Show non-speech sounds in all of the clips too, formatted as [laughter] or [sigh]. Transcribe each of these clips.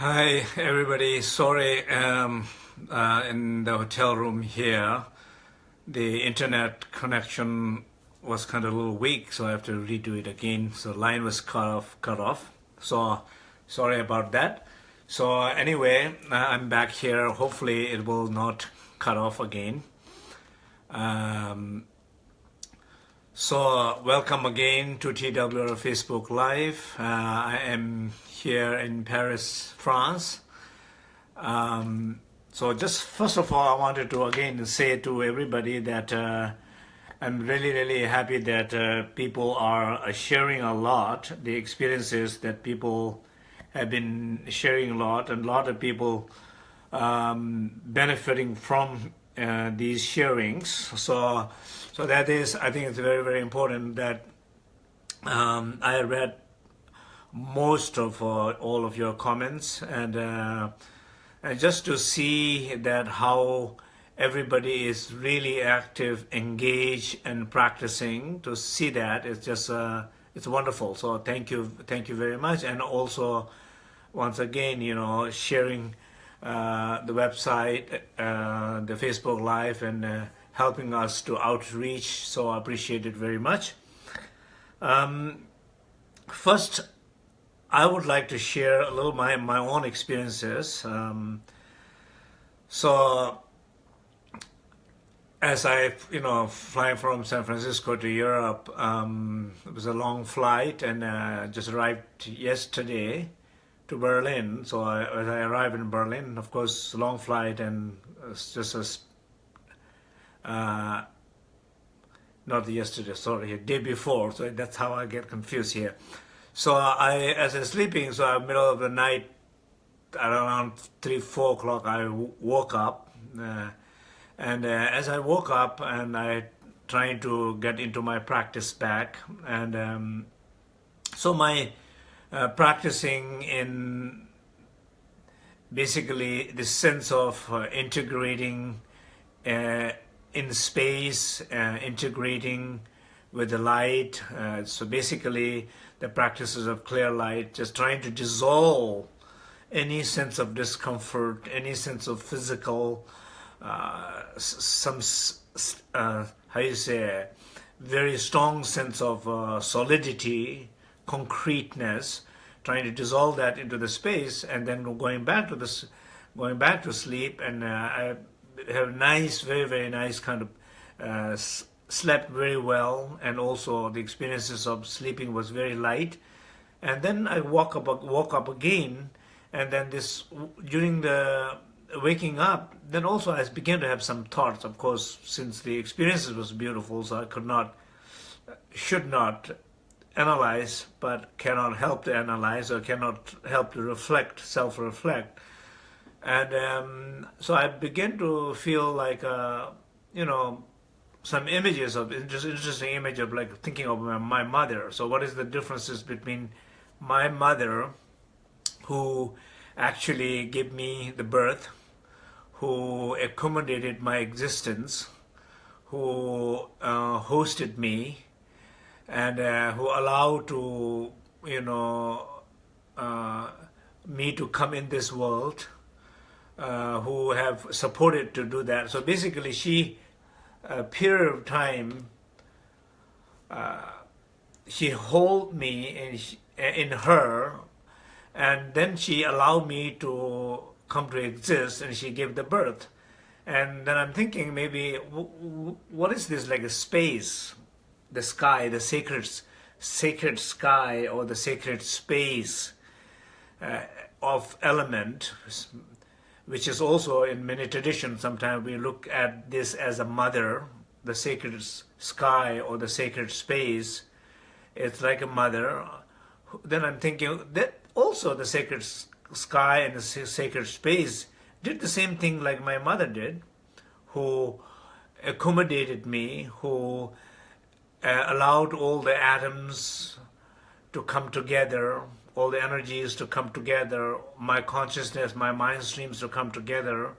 Hi everybody, sorry um, uh, in the hotel room here the internet connection was kind of a little weak so I have to redo it again. So line was cut off cut off. So sorry about that. So anyway uh, I'm back here. Hopefully it will not cut off again. Um, so welcome again to TWR Facebook Live uh, I am here in Paris, France. Um, so just first of all, I wanted to again say to everybody that uh, I'm really, really happy that uh, people are sharing a lot, the experiences that people have been sharing a lot, and a lot of people um, benefiting from uh, these sharings. So, so that is, I think it's very, very important that um, I read most of uh, all of your comments and, uh, and just to see that how everybody is really active, engaged and practicing to see that it's just uh, it's wonderful. So thank you, thank you very much. And also once again, you know, sharing uh, the website, uh, the Facebook Live and uh, helping us to outreach. So I appreciate it very much. Um, first, I would like to share a little my my own experiences. Um, so, as I you know flying from San Francisco to Europe, um, it was a long flight, and uh, just arrived yesterday to Berlin. So I, as I arrived in Berlin, of course, long flight, and it's just a uh, not yesterday, sorry, day before. So that's how I get confused here. So I, as I'm sleeping, so middle of the night, around three, four o'clock, I woke up, uh, and uh, as I woke up, and I trying to get into my practice back, and um, so my uh, practicing in basically the sense of uh, integrating uh, in space, uh, integrating with the light. so basically the practices of clear light, just trying to dissolve any sense of discomfort, any sense of physical, uh, some, uh, how you say, very strong sense of uh, solidity, concreteness, trying to dissolve that into the space, and then going back to this, going back to sleep, and uh, I have nice, very, very nice kind of uh, slept very well and also the experiences of sleeping was very light. And then I woke up woke up again and then this during the waking up then also I began to have some thoughts. Of course since the experiences was beautiful so I could not should not analyze but cannot help to analyze or cannot help to reflect self-reflect and um, so I began to feel like uh, you know some images of just interesting image of like thinking of my mother. So what is the differences between my mother, who actually gave me the birth, who accommodated my existence, who uh, hosted me, and uh, who allowed to you know uh, me to come in this world, uh, who have supported to do that. So basically, she a period of time, uh, she hold me in, in her, and then she allowed me to come to exist, and she gave the birth. And then I'm thinking maybe, what is this like a space, the sky, the sacred, sacred sky or the sacred space uh, of element, which is also in many traditions, sometimes we look at this as a mother, the sacred sky or the sacred space. It's like a mother. Then I'm thinking that also the sacred sky and the sacred space did the same thing like my mother did, who accommodated me, who uh, allowed all the atoms to come together, all the energies to come together, my consciousness, my mind streams to come together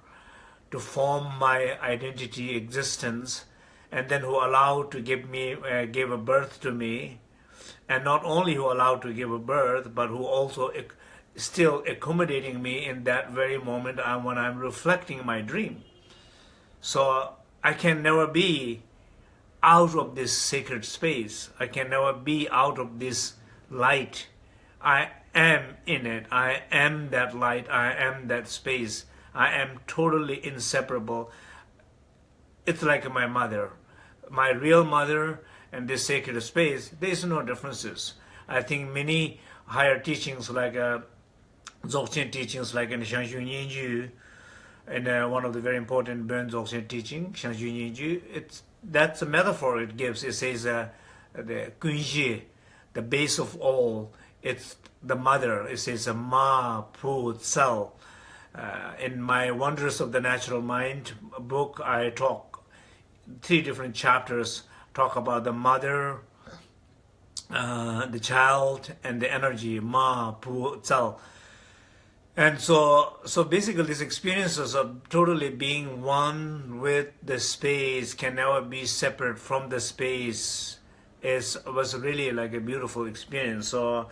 to form my identity, existence, and then who allowed to give me, uh, gave a birth to me, and not only who allowed to give a birth, but who also still accommodating me in that very moment when I'm reflecting my dream. So I can never be out of this sacred space. I can never be out of this light. I am in it. I am that light. I am that space. I am totally inseparable. It's like my mother. My real mother and this sacred space, there's no differences. I think many higher teachings like uh, Dzogchen teachings like in Nyen Gyud, and uh, one of the very important Bon Dzogchen teaching, Zhang Zhung Nyen Gyud, it's, that's a metaphor it gives. It says uh, the Kunji, the base of all, it's the mother. It says a Ma Pu Tsal. Uh, in my Wonders of the Natural Mind book, I talk three different chapters talk about the mother, uh, the child, and the energy, Ma, Pu, Tsal. And so, so basically these experiences of totally being one with the space can never be separate from the space is was really like a beautiful experience. So,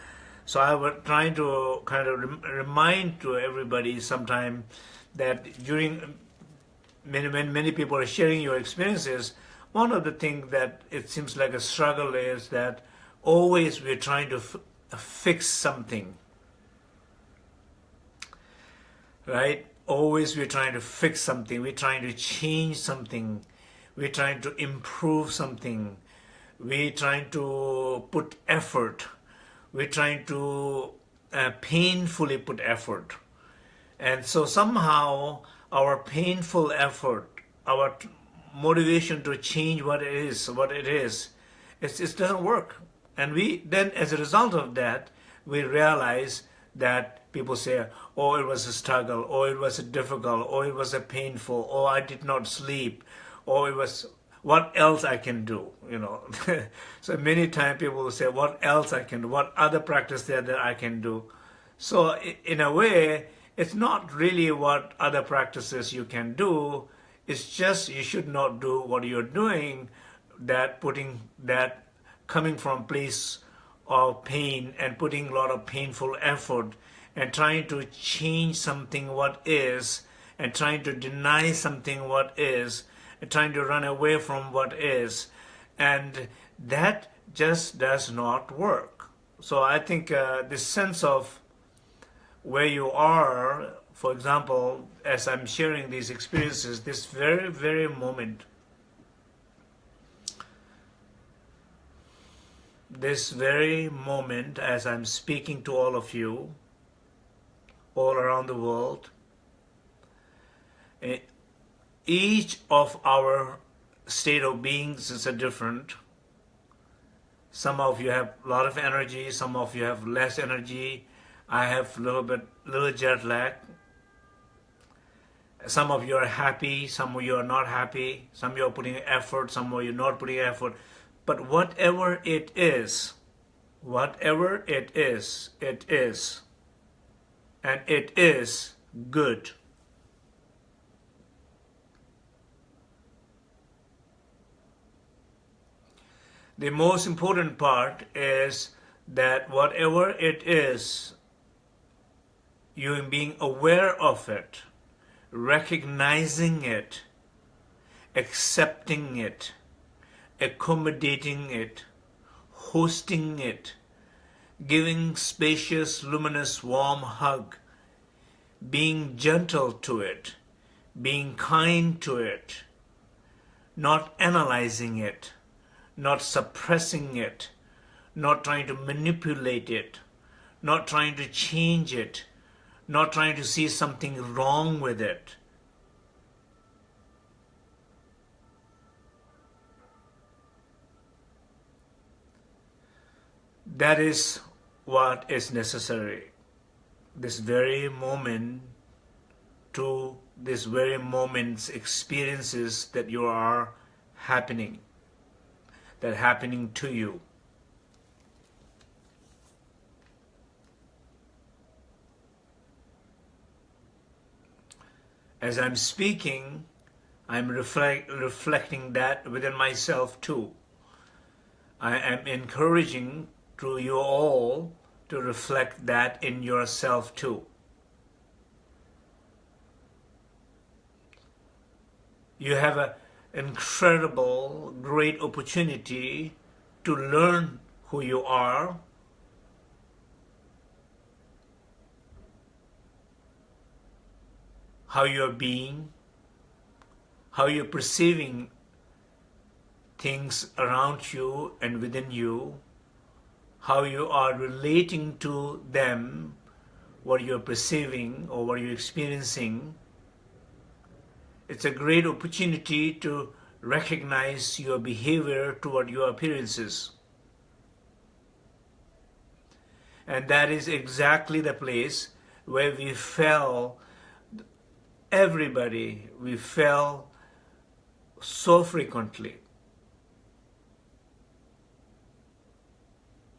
so I was trying to kind of rem remind to everybody sometime that during many, many people are sharing your experiences, one of the things that it seems like a struggle is that always we're trying to fix something. Right? Always we're trying to fix something. We're trying to change something. We're trying to improve something. We're trying to put effort. We're trying to uh, painfully put effort. And so somehow our painful effort, our motivation to change what it is, what it is, it, it doesn't work. And we then, as a result of that, we realize that people say, oh, it was a struggle, or oh, it was a difficult, or oh, it was a painful, oh, I did not sleep, or it was, what else I can do, you know. [laughs] so many times people will say, what else I can do, what other practice there that I can do. So in a way, it's not really what other practices you can do, it's just you should not do what you're doing, that putting that coming from place of pain and putting a lot of painful effort and trying to change something what is and trying to deny something what is trying to run away from what is. And that just does not work. So i think uh, this sense of where you are for example, as I'm sharing these experiences, this very, very moment, this very moment as I'm speaking to all of you, all around the world, each of our state of beings is a different. Some of you have a lot of energy, some of you have less energy. I have a little bit, little jet lag. Some of you are happy, some of you are not happy, some of you are putting effort, some of you are not putting effort. But whatever it is, whatever it is, it is. And it is good. The most important part is that whatever it is, you being aware of it, recognizing it, accepting it, accommodating it, hosting it, giving spacious, luminous, warm hug, being gentle to it, being kind to it, not analyzing it, not suppressing it, not trying to manipulate it, not trying to change it, not trying to see something wrong with it. That is what is necessary. This very moment to this very moment's experiences that you are happening, that happening to you. as I'm speaking, I'm reflect, reflecting that within myself too. I am encouraging to you all to reflect that in yourself too. You have an incredible, great opportunity to learn who you are. How you're being, how you're perceiving things around you and within you, how you are relating to them, what you're perceiving or what you're experiencing. It's a great opportunity to recognize your behavior toward your appearances. And that is exactly the place where we fell, everybody, we fell so frequently.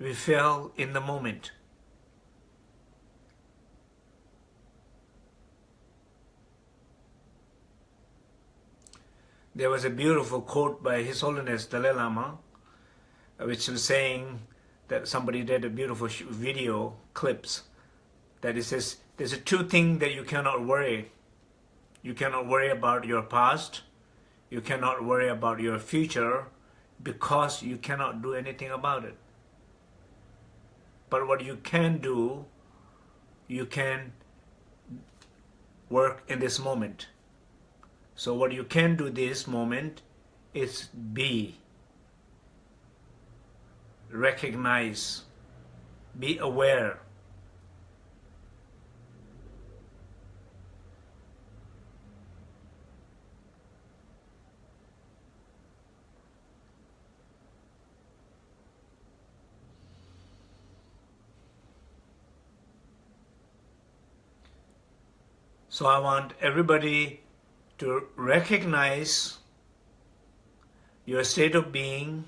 We fell in the moment. There was a beautiful quote by His Holiness Dalai Lama, uh, which was saying that somebody did a beautiful video clips that it says there's a two thing that you cannot worry. You cannot worry about your past. You cannot worry about your future because you cannot do anything about it. But what you can do, you can work in this moment. So what you can do this moment is be, recognize, be aware. So I want everybody to recognize your state of being,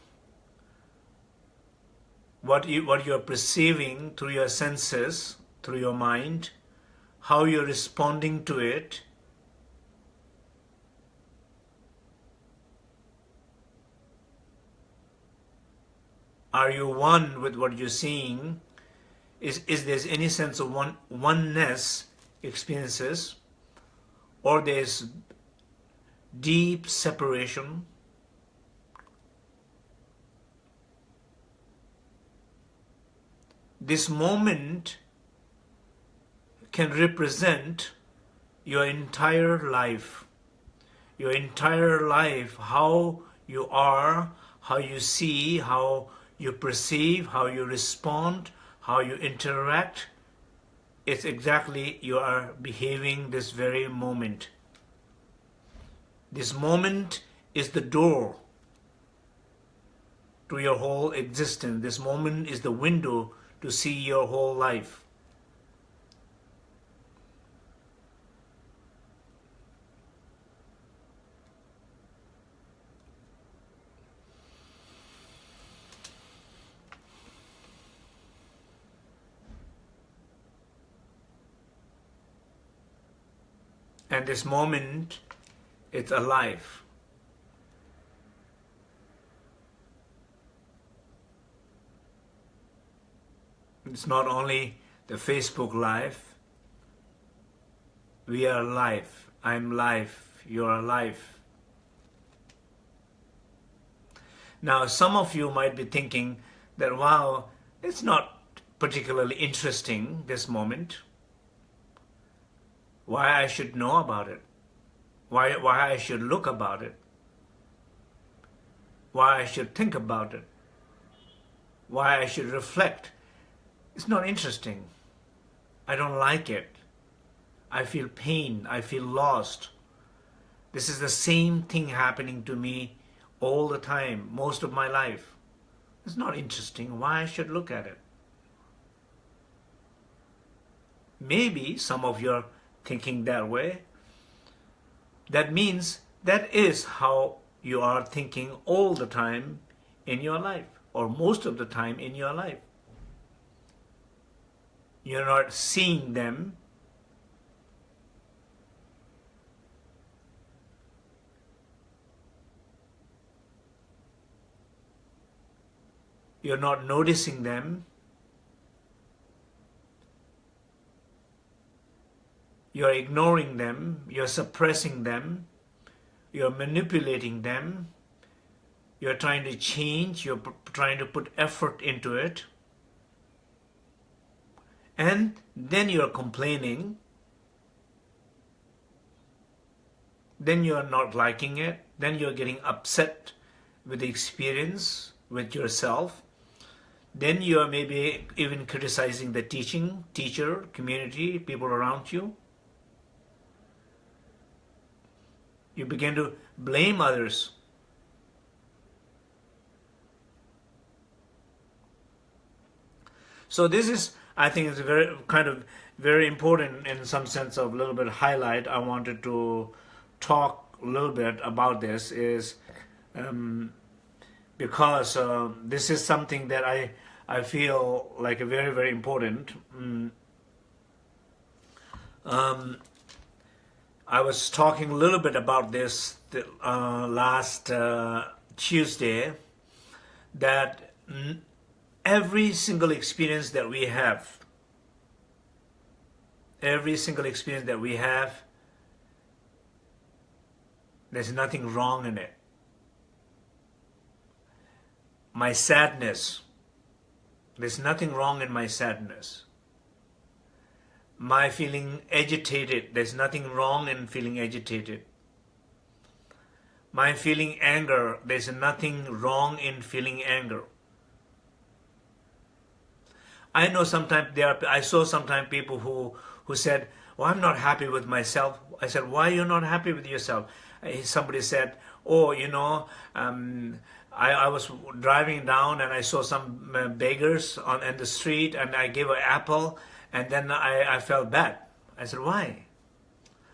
what you, what you're perceiving through your senses, through your mind, how you're responding to it, are you one with what you're seeing? Is, is there any sense of one, oneness experiences? or there's deep separation this moment can represent your entire life your entire life how you are how you see how you perceive how you respond how you interact it's exactly you are behaving this very moment. This moment is the door to your whole existence. This moment is the window to see your whole life. And this moment, it's alive. It's not only the Facebook Live. We are alive. I'm live. You're alive. Now, some of you might be thinking that, wow, it's not particularly interesting, this moment why I should know about it, why, why I should look about it, why I should think about it, why I should reflect. It's not interesting. I don't like it. I feel pain. I feel lost. This is the same thing happening to me all the time, most of my life. It's not interesting. Why I should look at it? Maybe some of you are thinking that way, that means that is how you are thinking all the time in your life or most of the time in your life. You're not seeing them you're not noticing them, you're ignoring them, you're suppressing them, you're manipulating them, you're trying to change, you're trying to put effort into it, and then you're complaining, then you're not liking it, then you're getting upset with the experience with yourself, then you are maybe even criticizing the teaching, teacher, community, people around you. You begin to blame others. So this is, I think, is a very kind of very important in some sense of a little bit highlight. I wanted to talk a little bit about this is um, because uh, this is something that I I feel like a very very important. Mm. Um, I was talking a little bit about this uh, last uh, Tuesday that every single experience that we have, every single experience that we have, there's nothing wrong in it. My sadness, there's nothing wrong in my sadness my feeling agitated. There's nothing wrong in feeling agitated. My feeling anger. There's nothing wrong in feeling anger. I know sometimes there are, I saw sometimes people who, who said, well, I'm not happy with myself. I said, why are you not happy with yourself? Somebody said, oh, you know, um, I, I was driving down and I saw some uh, beggars on in the street and I gave an apple and then I, I felt bad. I said, why?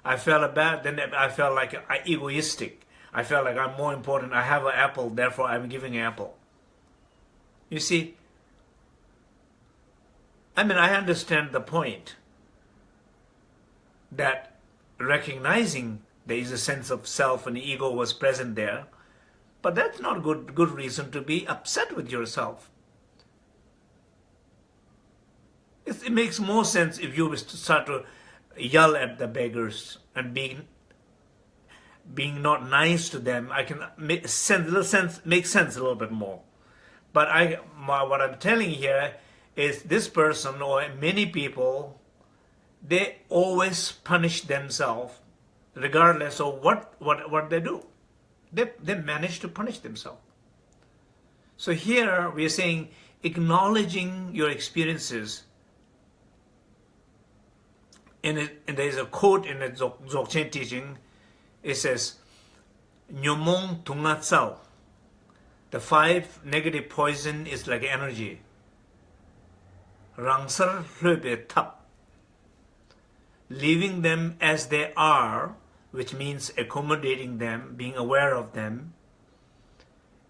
I felt bad, then I felt like egoistic. I felt like I'm more important. I have an apple, therefore I'm giving an apple. You see, I mean, I understand the point that recognizing there is a sense of self and ego was present there, but that's not good, good reason to be upset with yourself. It makes more sense if you start to yell at the beggars and being being not nice to them. I can make sense, little sense, make sense a little bit more. But I, my, what I'm telling here is this person or many people, they always punish themselves, regardless of what what what they do. They they manage to punish themselves. So here we are saying acknowledging your experiences in it, and there's a quote in the Dzogchen teaching. It says, "Nyomong tungatsao." The five negative poison is like energy. Rangsar hlöbe tap. Leaving them as they are, which means accommodating them, being aware of them,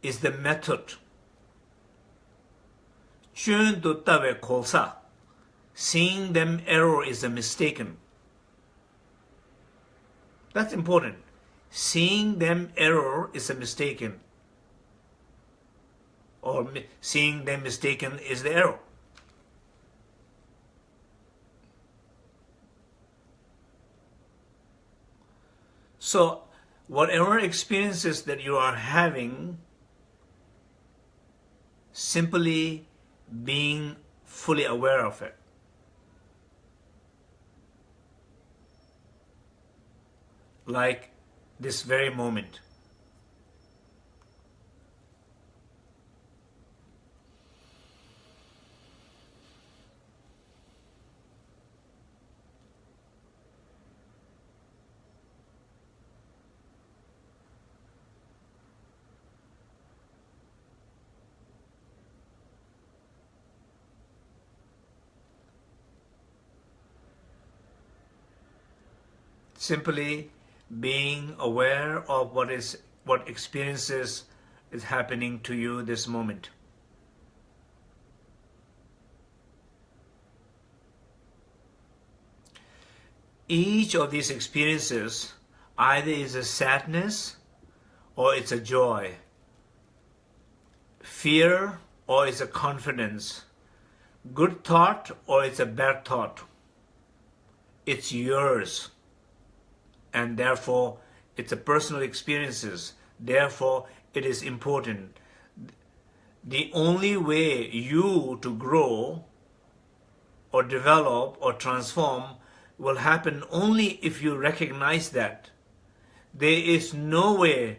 is the method. Chön tu tawe kolsa seeing them error is a mistaken. That's important. Seeing them error is a mistaken. Or seeing them mistaken is the error. So, whatever experiences that you are having, simply being fully aware of it. Like this very moment. Simply being aware of what is what experiences is happening to you this moment. Each of these experiences either is a sadness or it's a joy, fear or it's a confidence. Good thought or it's a bad thought. It's yours. And therefore, it's a personal experiences. Therefore, it is important. The only way you to grow or develop or transform will happen only if you recognize that. There is no way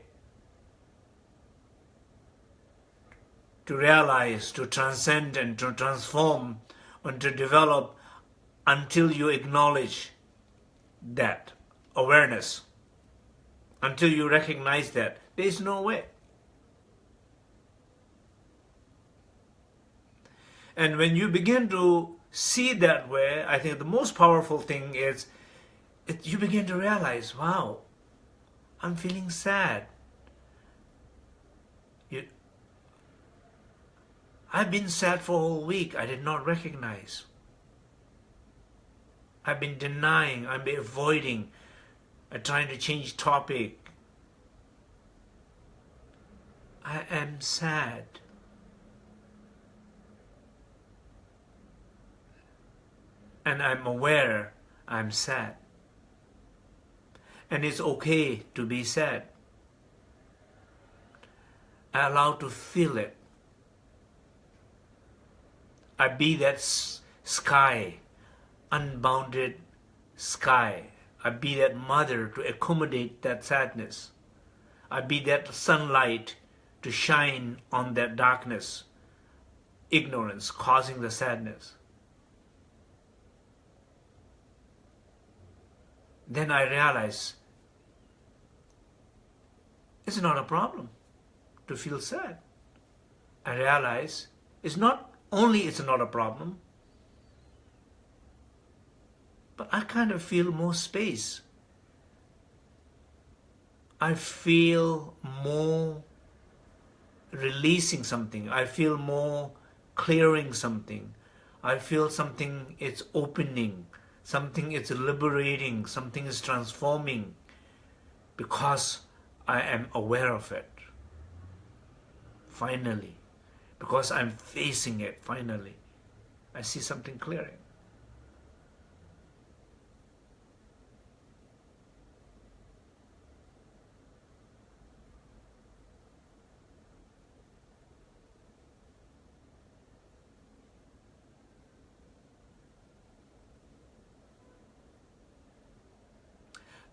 to realize, to transcend and to transform and to develop until you acknowledge that awareness. Until you recognize that. There is no way. And when you begin to see that way, I think the most powerful thing is it, you begin to realize, wow, I'm feeling sad. I've been sad for a whole week. I did not recognize. I've been denying. I've been avoiding. I'm trying to change topic. I am sad. And I'm aware I'm sad. And it's okay to be sad. I allow to feel it. I be that sky, unbounded sky. I be that mother to accommodate that sadness. I be that sunlight to shine on that darkness, ignorance causing the sadness. Then I realize it's not a problem to feel sad. I realize it's not only it's not a problem, but I kind of feel more space. I feel more releasing something. I feel more clearing something. I feel something it's opening, something it's liberating, something is transforming because I am aware of it. Finally because I'm facing it finally. I see something clearing.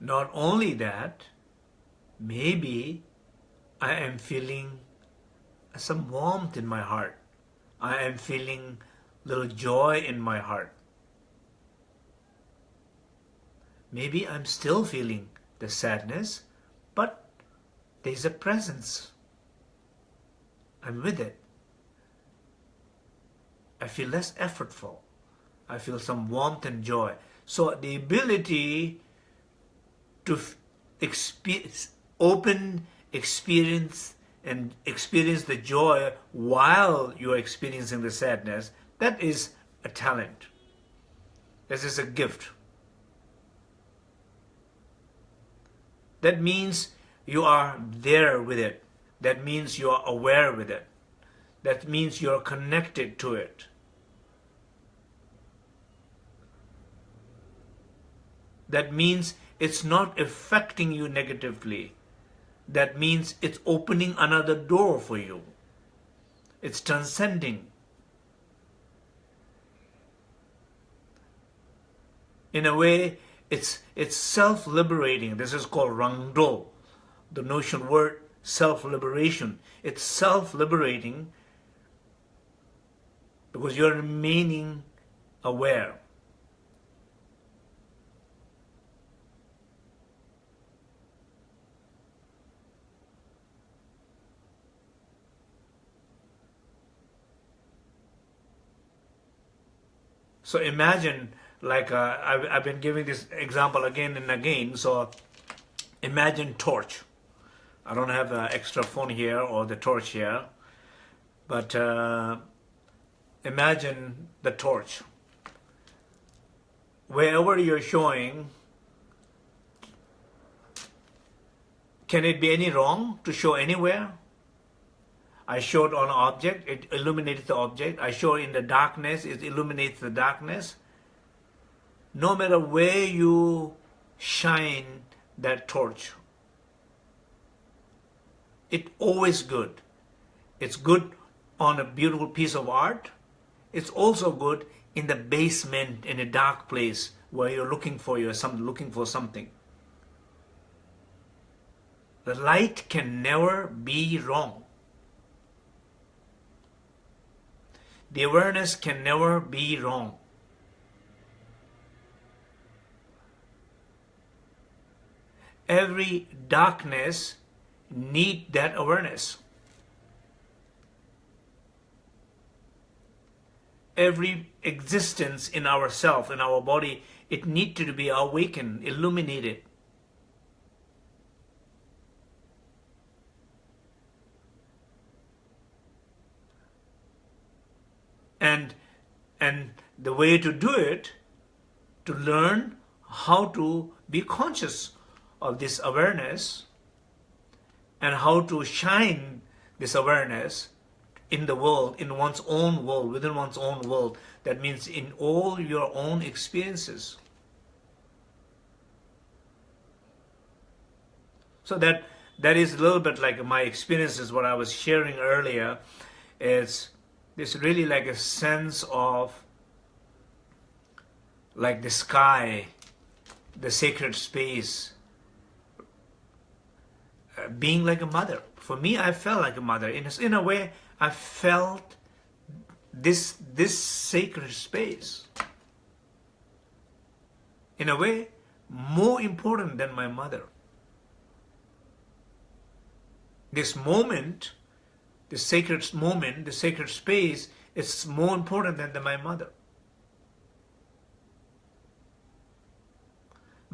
Not only that, maybe I am feeling some warmth in my heart. I am feeling little joy in my heart. Maybe I'm still feeling the sadness, but there's a presence. I'm with it. I feel less effortful. I feel some warmth and joy. So the ability to experience, open experience and experience the joy while you're experiencing the sadness, that is a talent. This is a gift. That means you are there with it. That means you are aware with it. That means you're connected to it. That means it's not affecting you negatively that means it's opening another door for you. It's transcending. In a way, it's, it's self-liberating. This is called rangdo, the notion word self-liberation. It's self-liberating because you're remaining aware. So imagine, like uh, I've, I've been giving this example again and again. So imagine torch. I don't have an extra phone here or the torch here, but uh, imagine the torch. Wherever you're showing, can it be any wrong to show anywhere? I show it on object, it illuminates the object. I show in the darkness, it illuminates the darkness. No matter where you shine that torch, it's always good. It's good on a beautiful piece of art. It's also good in the basement in a dark place where you're looking for your some looking for something. The light can never be wrong. The awareness can never be wrong. Every darkness need that awareness. Every existence in ourself, in our body, it need to be awakened, illuminated. and and the way to do it to learn how to be conscious of this awareness and how to shine this awareness in the world, in one's own world, within one's own world. That means in all your own experiences. So that that is a little bit like my experiences, what I was sharing earlier, is there's really like a sense of like the sky, the sacred space, uh, being like a mother. For me, I felt like a mother. In a, in a way, I felt this, this sacred space. In a way, more important than my mother. This moment the sacred moment, the sacred space is more important than the, my mother.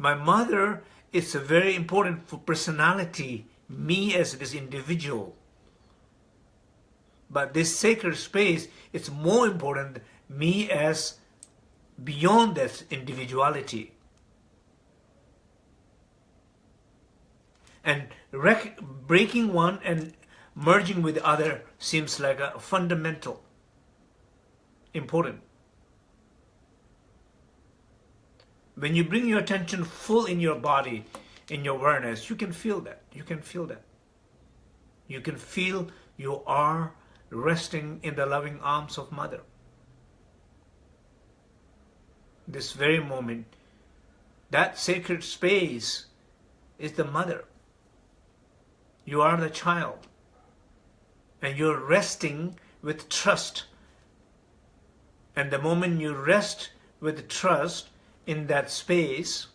My mother is very important for personality, me as this individual. But this sacred space is more important me as beyond that individuality. And breaking one and merging with the other seems like a fundamental, important. When you bring your attention full in your body, in your awareness, you can feel that. You can feel that. You can feel you are resting in the loving arms of Mother. This very moment, that sacred space is the Mother. You are the child and you're resting with trust. And the moment you rest with trust in that space,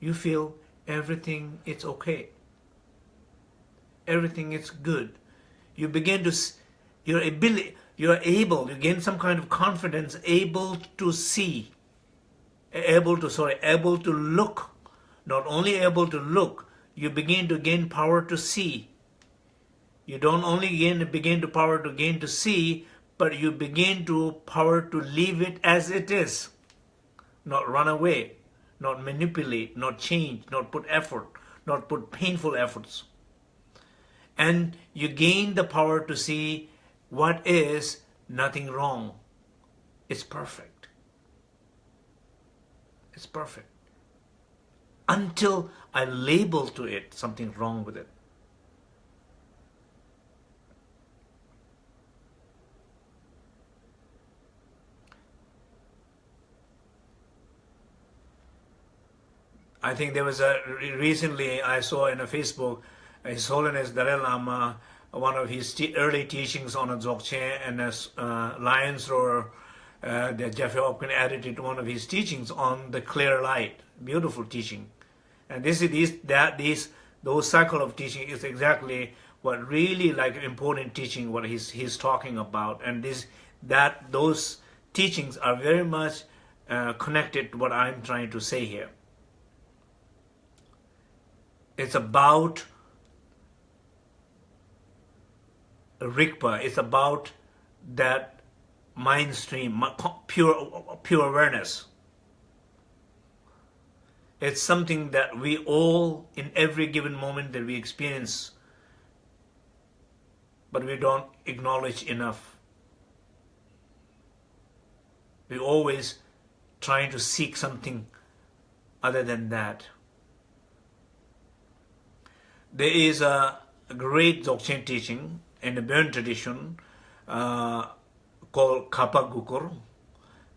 you feel everything is okay. Everything is good. You begin to, your ability, you're able, you gain some kind of confidence, able to see, able to, sorry, able to look. Not only able to look, you begin to gain power to see you don't only gain begin to power to gain to see, but you begin to power to leave it as it is. Not run away, not manipulate, not change, not put effort, not put painful efforts. And you gain the power to see what is nothing wrong. It's perfect. It's perfect. Until I label to it something wrong with it. I think there was a recently I saw in a Facebook His Holiness Dalai Lama one of his early teachings on a Dzogchen and a uh, Lions Roar uh, that Jeffrey Hopkins added to one of his teachings on the clear light. Beautiful teaching. And this is that these those cycle of teaching is exactly what really like important teaching what he's he's talking about. And this that those teachings are very much uh, connected to what I'm trying to say here. It's about Rigpa. It's about that mind stream, pure, pure awareness. It's something that we all, in every given moment that we experience, but we don't acknowledge enough. We're always trying to seek something other than that. there is a great Dzogchen teaching in the Burn tradition uh, called Kapa Gukur,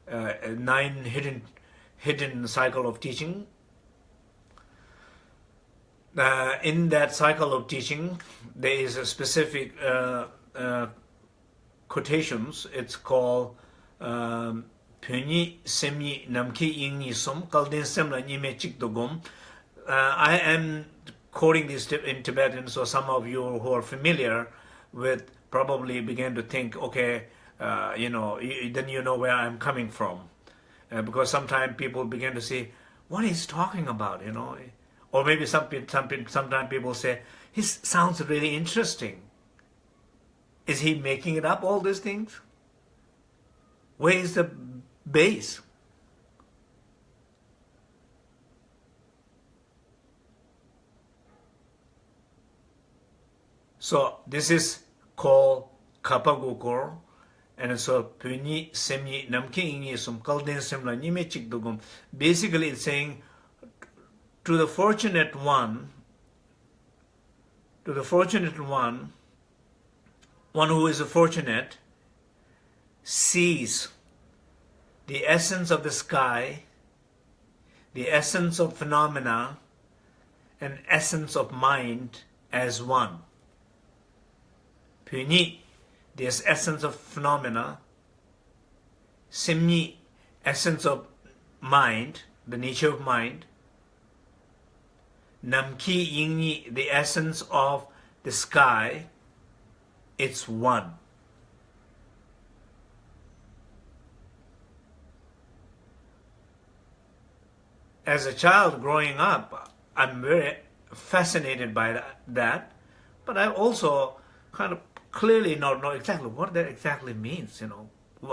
uh, nine hidden hidden cycle of teaching. Uh, in that cycle of teaching, there is a specific uh, uh, quotations. It's called um, Pyonyi Semyi Namki Yingyi Som Kalden Semla Nyime Chikdogom. Uh, I am quoting this in Tibetan, so some of you who are familiar with probably begin to think, okay, uh, you know, then you know where I'm coming from. Uh, because sometimes people begin to say, what is talking about, you know. Or maybe some, some, sometimes people say, he sounds really interesting. Is he making it up, all these things? Where is the base? So this is called Kapagukor, and so Puni Semyi Namki Ingi Sum Kalden Semla Nime Chikdugum. Basically it's saying to the fortunate one, to the fortunate one, one who is fortunate, sees the essence of the sky, the essence of phenomena, and essence of mind as one. Puni, this essence of phenomena. Simni, essence of mind, the nature of mind. Namki Yingni, the essence of the sky. It's one. As a child growing up, I'm very fascinated by that, but I also kind of clearly not know exactly what that exactly means, you know.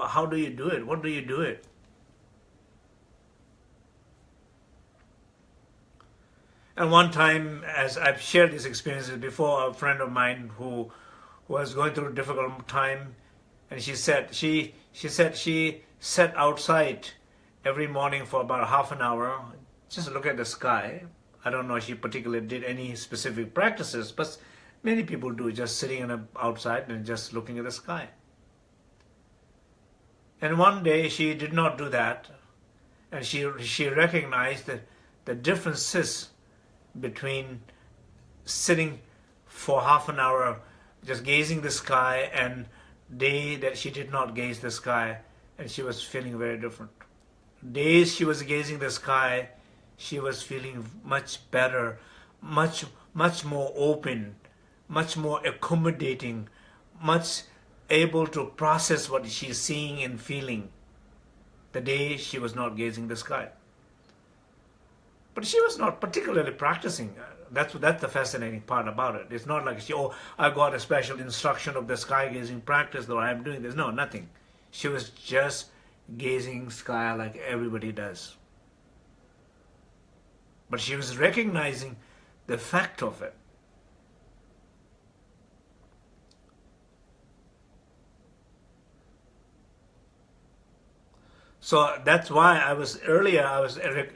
How do you do it? What do you do it? And one time, as I've shared these experiences before, a friend of mine who, was going through a difficult time, and she said she she said she sat outside every morning for about half an hour, just look at the sky. I don't know if she particularly did any specific practices, but Many people do, just sitting in a, outside and just looking at the sky. And one day she did not do that, and she, she recognized that the differences between sitting for half an hour just gazing the sky and day that she did not gaze the sky and she was feeling very different. Days she was gazing the sky, she was feeling much better, much much more open, much more accommodating, much able to process what she's seeing and feeling the day she was not gazing the sky. But she was not particularly practicing. Uh, that's that's the fascinating part about it. It's not like she, oh, I got a special instruction of the sky gazing practice, though I'm doing this. No, nothing. She was just gazing sky like everybody does. But she was recognizing the fact of it. So that's why I was earlier, I was re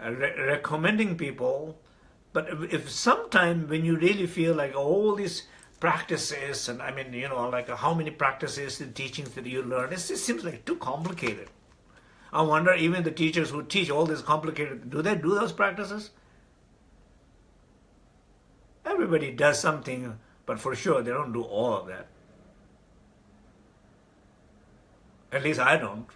re recommending people, but if, sometime when you really feel like all these practices, and I mean, you know, like how many practices and teachings that you learn, it just seems like too complicated. I wonder even the teachers who teach all this complicated, do they do those practices? Everybody does something, but for sure they don't do all of that. At least I don't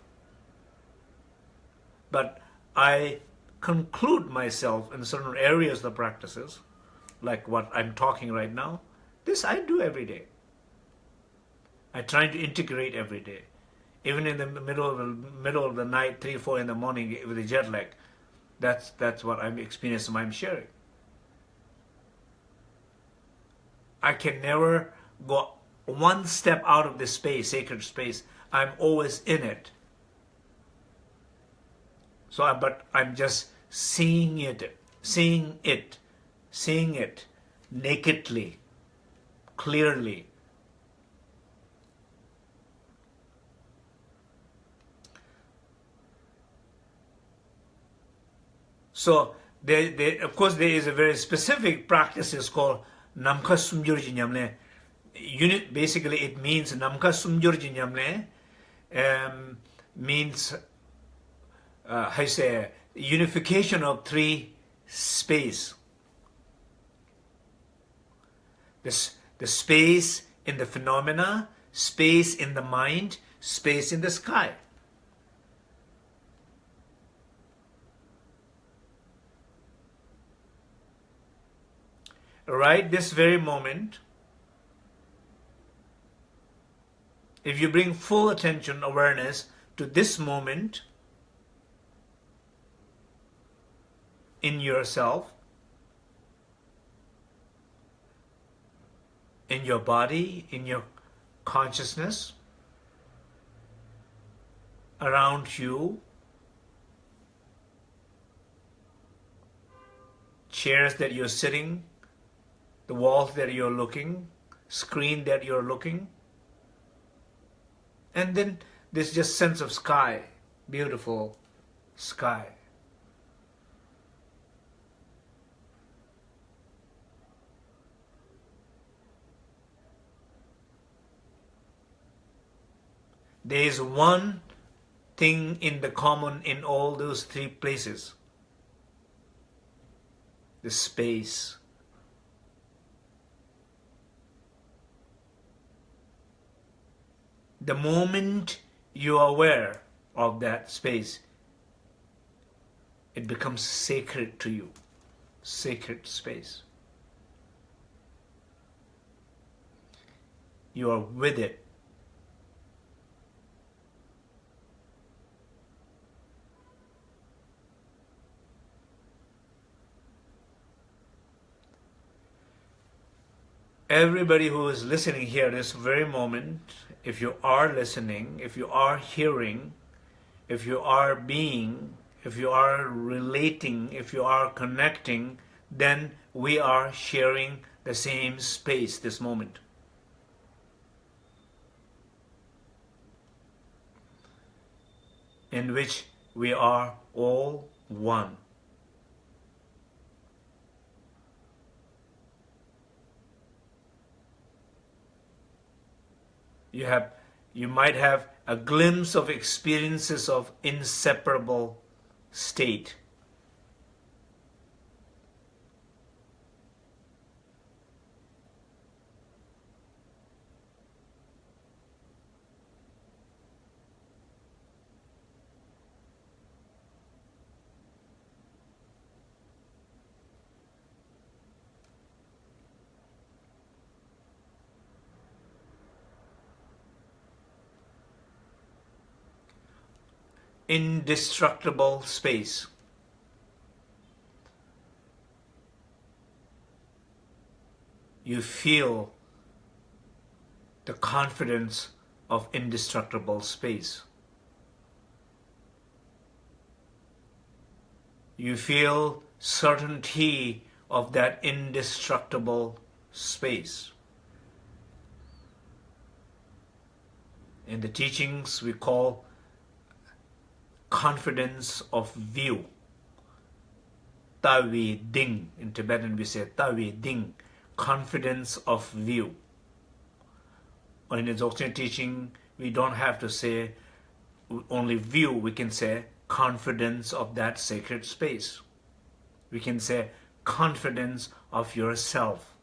but I conclude myself in certain areas of the practices, like what I'm talking right now. This I do every day. I try to integrate every day. Even in the middle of the middle of the night, three, four in the morning eh, with a jet lag, that's that's what I'm experiencing. I'm sharing. I can never go one step out of this space, sacred space. I'm always in it. So, but I'm just seeing it, seeing it, seeing it nakedly, clearly. So, they, they, of course, there is a very specific practice it's called Namka Sumjurji Nyamle. Unit, basically, it means Namka Sumjurji Nyamle, um, means uh, how you say unification of three space. This the space in the phenomena, space in the mind, space in the sky. right this very moment, if you bring full attention, awareness to this moment in yourself, in your body, in your consciousness, around you, chairs that you're sitting, the walls that you're looking, screen that you're looking. And then this just sense of sky, beautiful sky. There is one thing in the common in all those three places. The space. the moment you are aware of that space, it becomes sacred to you, sacred space. You are with it. Everybody who is listening here this very moment if you are listening, if you are hearing, if you are being, if you are relating, if you are connecting, then we are sharing the same space this moment. In which we are all one. You have you might have a glimpse of experiences of inseparable state indestructible space. You feel the confidence of indestructible space. You feel certainty of that indestructible space. In the teachings we call confidence of view. Tawi ding. In Tibetan we say tawi ding, confidence of view. In the Dzogchen teaching, we don't have to say only view, we can say confidence of that sacred space. We can say confidence of yourself.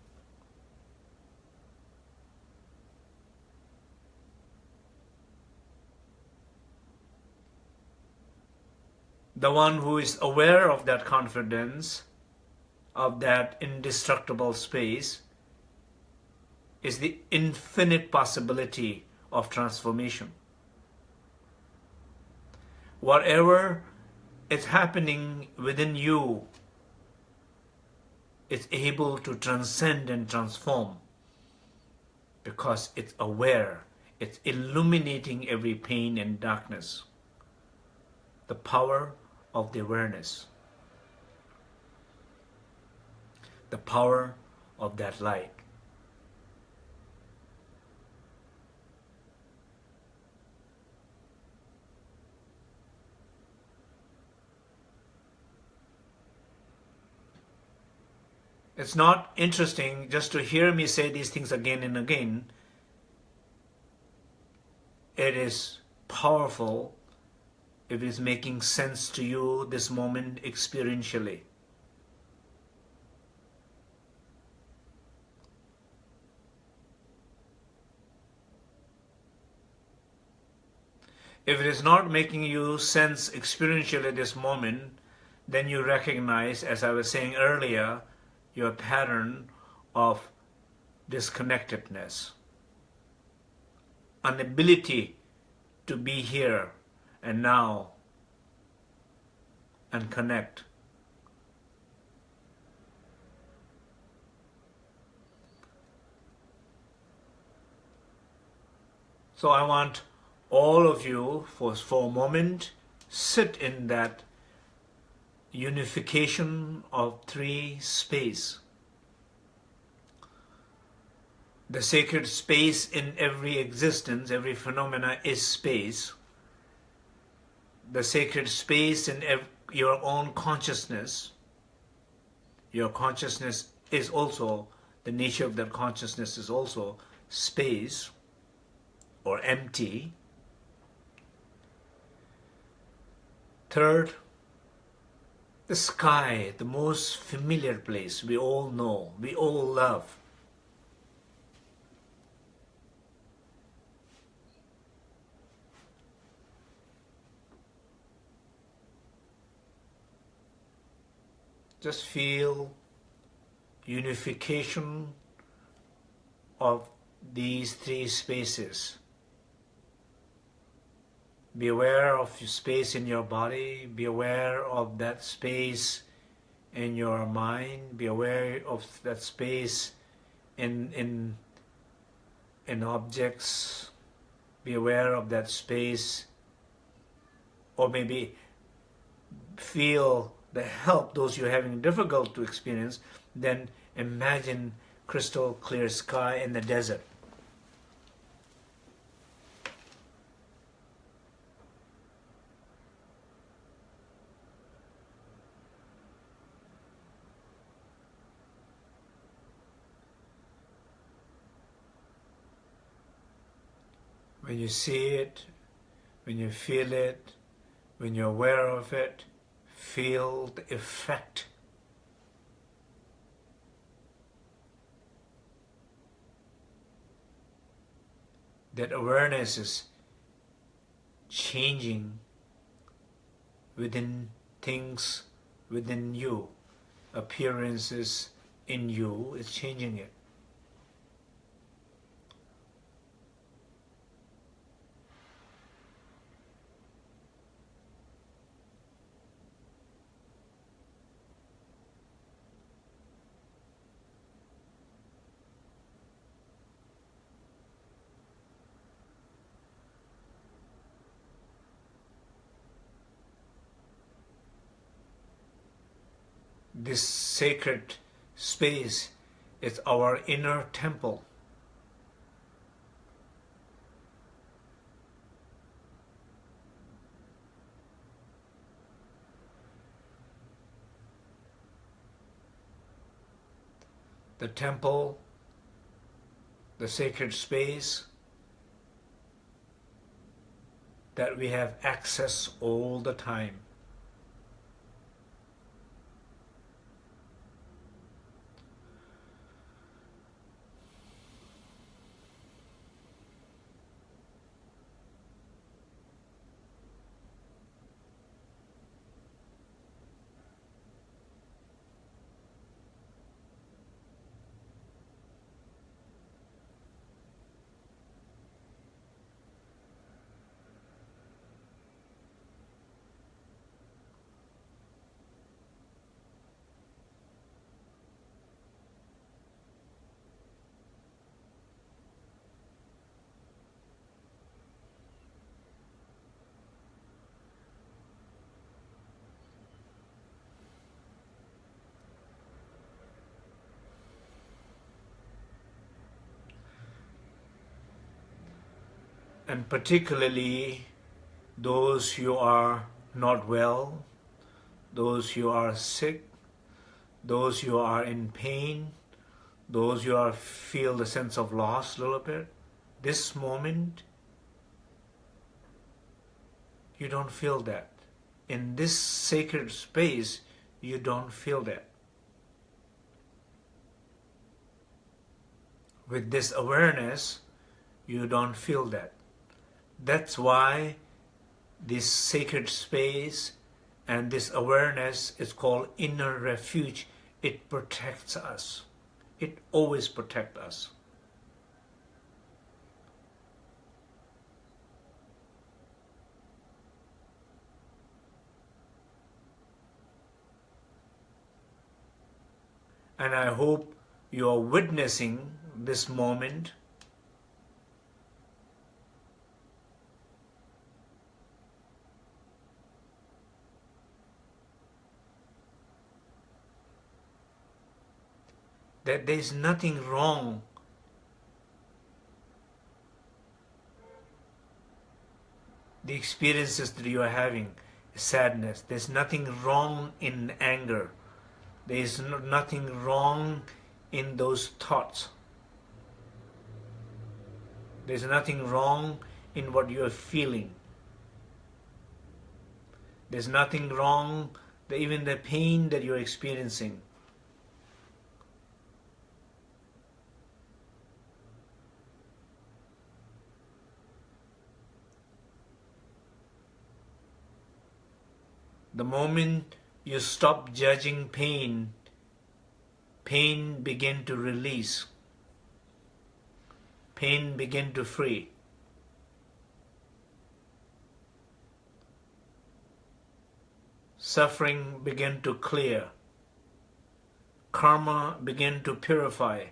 The one who is aware of that confidence, of that indestructible space, is the infinite possibility of transformation. Whatever is happening within you is able to transcend and transform because it's aware, it's illuminating every pain and darkness. The power of the awareness, the power of that light. It's not interesting just to hear me say these things again and again. It is powerful if it is making sense to you this moment experientially. If it is not making you sense experientially this moment, then you recognize, as I was saying earlier, your pattern of disconnectedness, an ability to be here and now and connect. So I want all of you, for, for a moment, sit in that unification of three space. The sacred space in every existence, every phenomena is space. The sacred space in your own consciousness, your consciousness is also, the nature of that consciousness is also space or empty. Third, the sky, the most familiar place we all know, we all love. Just feel unification of these three spaces. Be aware of space in your body. Be aware of that space in your mind. Be aware of that space in, in, in objects. Be aware of that space. Or maybe feel the help those you're having difficult to experience. Then imagine crystal clear sky in the desert. when you see it, when you feel it, when you're aware of it, feel the effect. That awareness is changing within things within you, appearances in you, is changing it. This sacred space is our inner temple. The temple, the sacred space that we have access all the time. And particularly those who are not well, those who are sick, those who are in pain, those who are feel the sense of loss a little bit, this moment, you don't feel that. In this sacred space, you don't feel that. With this awareness, you don't feel that. That's why this sacred space and this awareness is called inner refuge. It protects us. It always protects us. And I hope you are witnessing this moment that there is nothing wrong the experiences that you are having sadness. There's nothing wrong in anger. There is no, nothing wrong in those thoughts. There's nothing wrong in what you are feeling. There's nothing wrong even the pain that you're experiencing The moment you stop judging pain, pain begin to release. Pain begin to free. Suffering begin to clear. Karma begin to purify.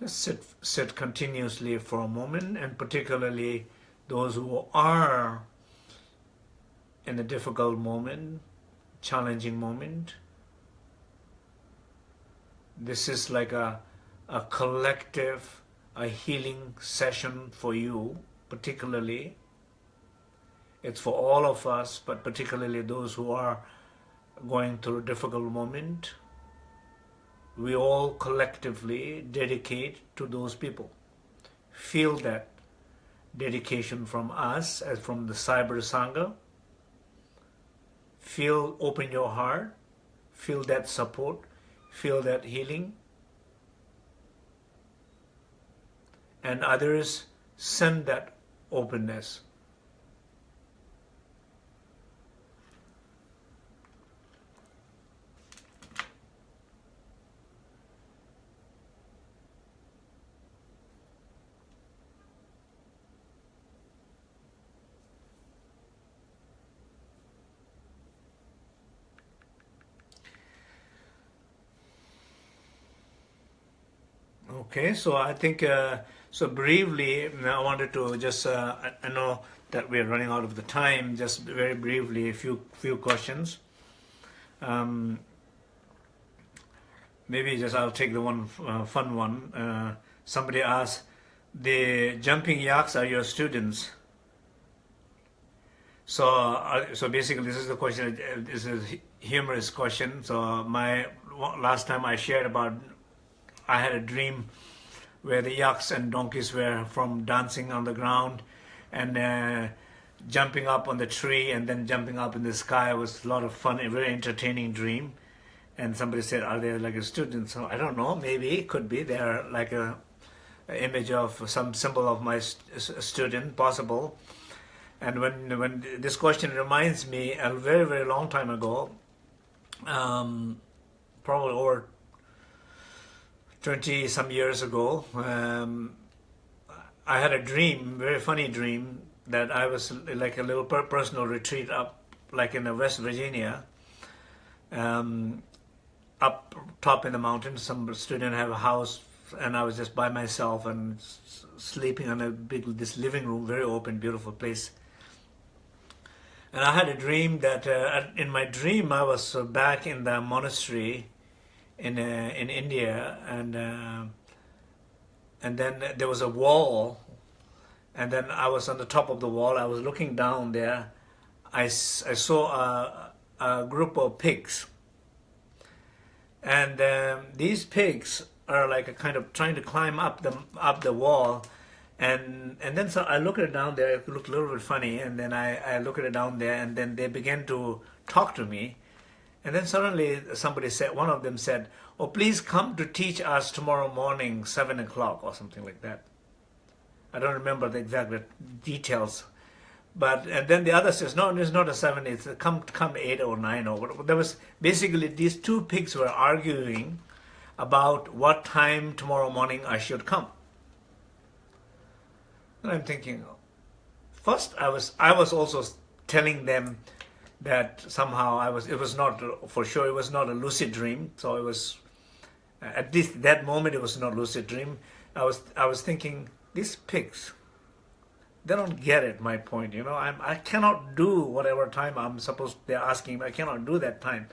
Just sit, sit continuously for a moment and particularly those who are in a difficult moment, challenging moment. This is like a, a collective, a healing session for you, particularly. It's for all of us, but particularly those who are going through a difficult moment we all collectively dedicate to those people. Feel that dedication from us as from the Cyber Sangha. Feel, open your heart, feel that support, feel that healing. And others send that openness Okay, so I think, uh, so briefly, I wanted to just, uh, I know that we're running out of the time, just very briefly, a few, few questions. Um, maybe just I'll take the one uh, fun one. Uh, somebody asked, the jumping yaks are your students. So, uh, so basically, this is the question. This is a humorous question. So, my last time I shared about I had a dream where the yaks and donkeys were from dancing on the ground and uh, jumping up on the tree and then jumping up in the sky it was a lot of fun, a very entertaining dream. And somebody said, are they like a student? So I don't know, maybe, it could be. They're like a, a image of some symbol of my st student, possible. And when, when this question reminds me, a very, very long time ago, um, probably over 20 some years ago, um, I had a dream, very funny dream, that I was like a little personal retreat up, like in the West Virginia, um, up top in the mountains. Some student have a house, and I was just by myself and sleeping on a big this living room, very open, beautiful place. And I had a dream that uh, in my dream I was uh, back in the monastery in uh, in India, and uh, and then there was a wall, and then I was on the top of the wall. I was looking down there. I, I saw a, a group of pigs, and um, these pigs are like a kind of trying to climb up the up the wall and and then so I look at it down there. It looked a little bit funny, and then I, I look at it down there, and then they began to talk to me, and then suddenly somebody said, one of them said, "Oh, please come to teach us tomorrow morning, seven o'clock, or something like that." I don't remember the exact details, but and then the other says, "No, it's not a seven. It's a come come eight or nine or whatever." There was basically these two pigs were arguing about what time tomorrow morning I should come. And I'm thinking, first I was I was also telling them that somehow I was it was not for sure it was not a lucid dream. So it was at least that moment it was not lucid dream. I was I was thinking these pigs they don't get it my point you know I'm, I cannot do whatever time I'm supposed they're asking I cannot do that time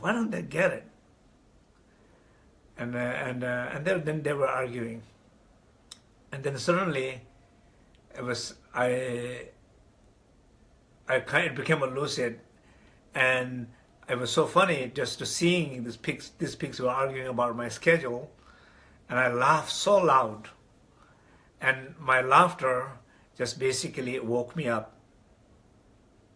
why don't they get it and uh, and uh, and then they were arguing and then suddenly it was I I kind of became a lucid and it was so funny just to seeing these pigs these pigs were arguing about my schedule and I laughed so loud. And my laughter just basically woke me up.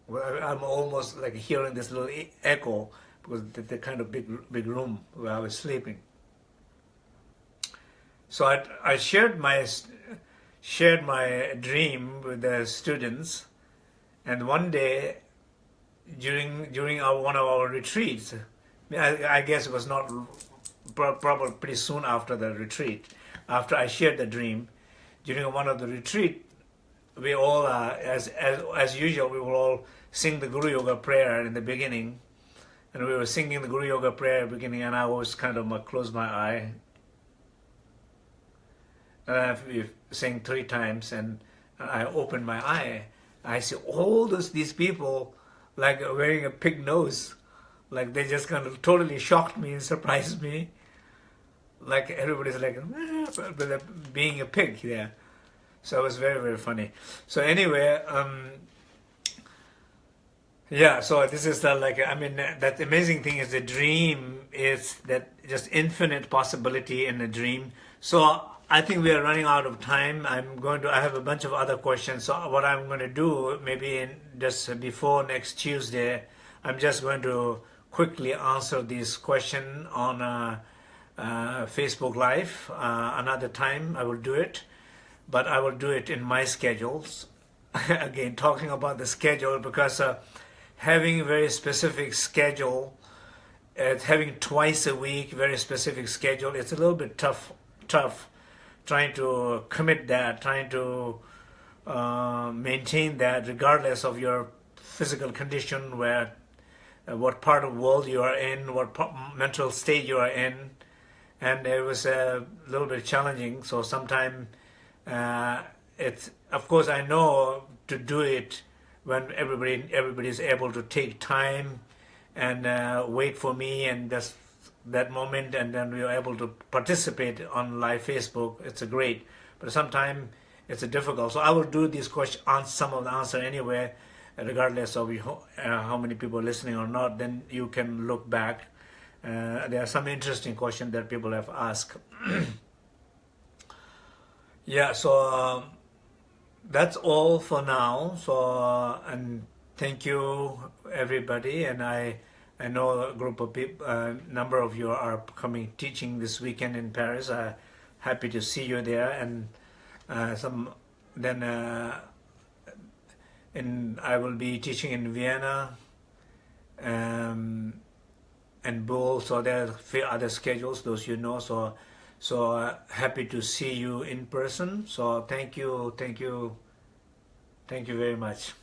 I'm almost like hearing this little echo because the, the kind of big big room where I was sleeping. So I, I shared my shared my dream with the students and one day during during our one of our retreats I, I guess it was not probably pretty soon after the retreat after I shared the dream during one of the retreat we all uh, as, as as usual we will all sing the Guru Yoga prayer in the beginning and we were singing the Guru Yoga prayer beginning and I was kind of uh, close my eye uh, we sang three times and I opened my eye. I see all those these people like wearing a pig nose. Like they just kind of totally shocked me and [laughs] surprised me. Like everybody's like being a pig there. So it was very, very funny. So anyway, um, yeah, so this is the like, I mean, that amazing thing is the dream is that just infinite possibility in a dream. So I think we are running out of time. I'm going to, I have a bunch of other questions. So what I'm going to do, maybe in just before next Tuesday, I'm just going to quickly answer this question on uh, uh, Facebook Live. Uh, another time I will do it, but I will do it in my schedules. [laughs] Again, talking about the schedule because uh, having a very specific schedule, uh, having twice a week, very specific schedule, it's a little bit tough, tough trying to commit that, trying to uh, maintain that regardless of your physical condition, where uh, what part of the world you are in, what mental state you are in, and it was a little bit challenging. So sometimes uh, it's, of course, I know to do it when everybody everybody is able to take time and uh, wait for me and just that moment and then we are able to participate on live Facebook, it's a great. But sometimes it's a difficult. So I will do these questions, on some of the answer anyway, regardless of you, uh, how many people are listening or not. Then you can look back. Uh, there are some interesting questions that people have asked. [clears throat] yeah, so uh, that's all for now. So uh, and thank you everybody, and I. I know a group of people, a uh, number of you are coming teaching this weekend in Paris. Uh, happy to see you there, and uh, some then uh, in I will be teaching in Vienna um, and Bull. So there are few other schedules, those you know. So so uh, happy to see you in person. So thank you, thank you, thank you very much.